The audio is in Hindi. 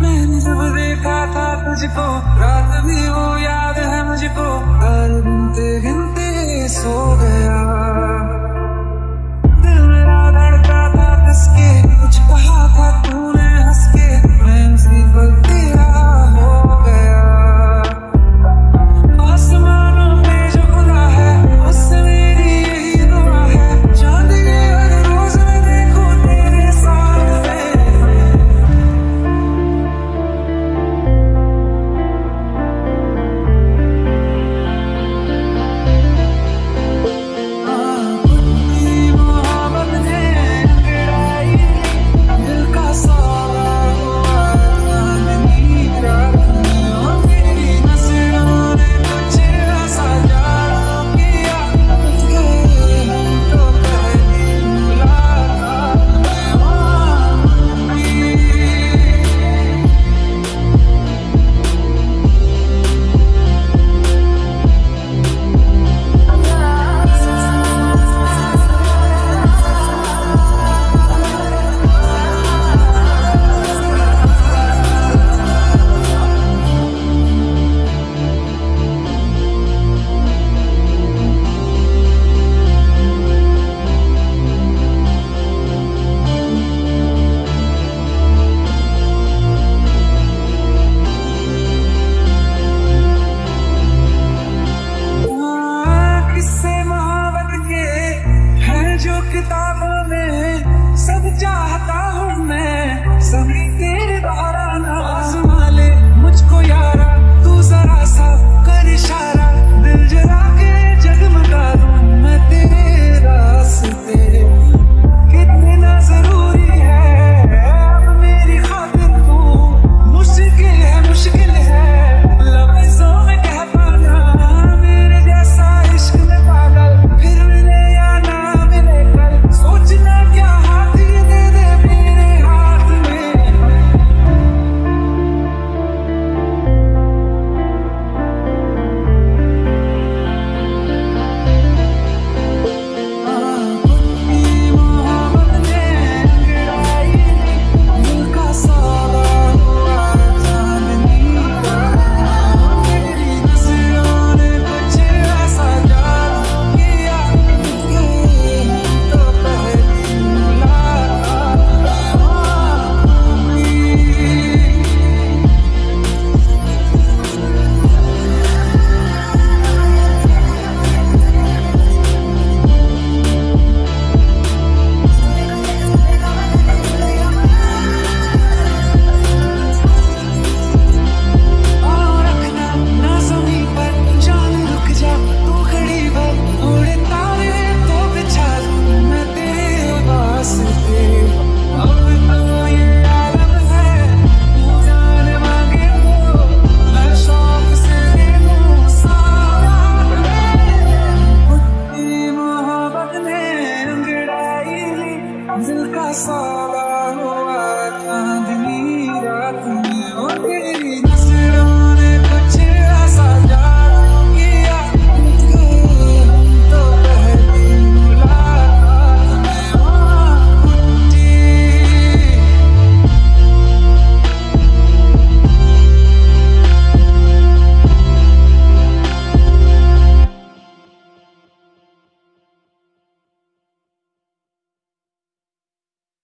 मैंने जब देखा था तुझको रात भी वो Rasulullah